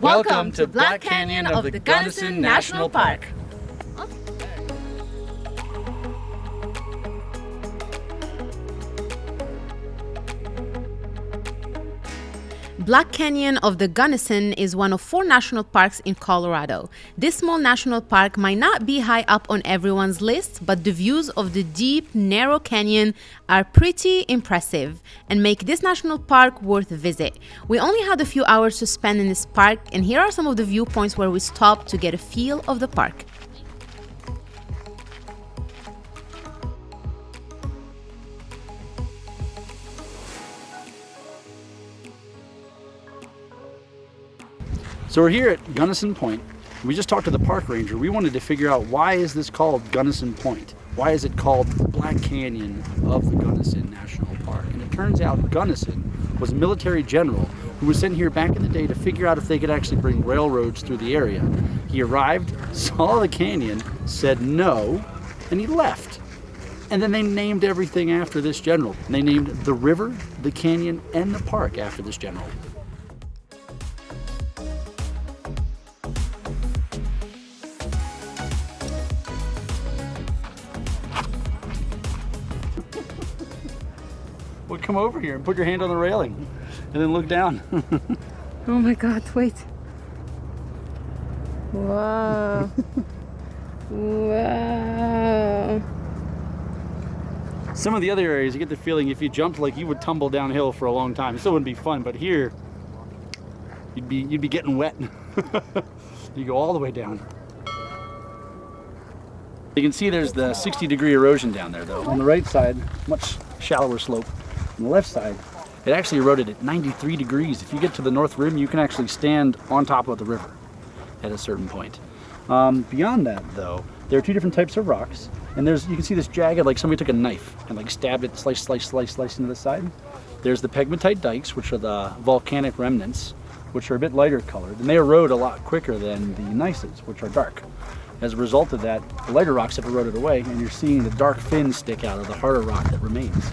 Welcome to Black Canyon of the Gunnison National Park. Black Canyon of the Gunnison is one of four national parks in Colorado. This small national park might not be high up on everyone's list, but the views of the deep, narrow canyon are pretty impressive and make this national park worth a visit. We only had a few hours to spend in this park, and here are some of the viewpoints where we stopped to get a feel of the park. So we're here at Gunnison Point. We just talked to the park ranger. We wanted to figure out why is this called Gunnison Point? Why is it called Black Canyon of the Gunnison National Park? And it turns out Gunnison was a military general who was sent here back in the day to figure out if they could actually bring railroads through the area. He arrived, saw the canyon, said no, and he left. And then they named everything after this general. They named the river, the canyon, and the park after this general. Well, come over here and put your hand on the railing and then look down. Oh my god, wait. Wow. wow. Some of the other areas, you get the feeling if you jumped like you would tumble downhill for a long time. It still wouldn't be fun, but here, you'd be, you'd be getting wet. you go all the way down. You can see there's the 60 degree erosion down there though. On the right side, much shallower slope. On the left side, it actually eroded at 93 degrees. If you get to the north rim, you can actually stand on top of the river at a certain point. Um, beyond that though, there are two different types of rocks. And there's, you can see this jagged, like somebody took a knife and like stabbed it, slice, slice, slice, slice into the side. There's the pegmatite dikes, which are the volcanic remnants, which are a bit lighter colored. And they erode a lot quicker than the gneisses, which are dark. As a result of that, the lighter rocks have eroded away and you're seeing the dark fins stick out of the harder rock that remains.